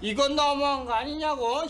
이건 너무한 거 아니냐고